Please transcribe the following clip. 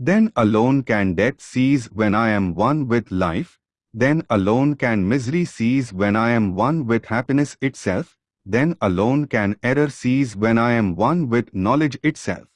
Then alone can death cease when I am one with life, then alone can misery cease when I am one with happiness itself, then alone can error cease when I am one with knowledge itself.